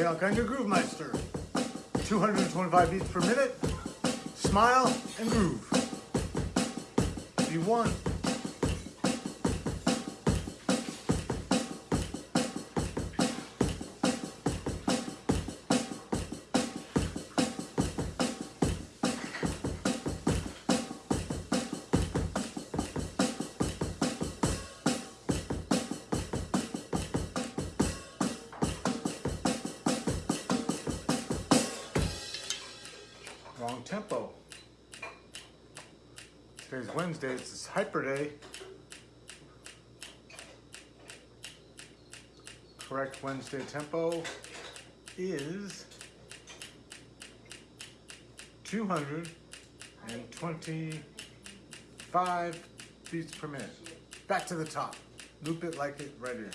Kanga Groove Meister. 225 beats per minute. Smile and groove. V1. Wrong Today's Wednesday, it's Hyper Day. Correct Wednesday tempo is 225 beats per minute. Back to the top. Loop it like it right here.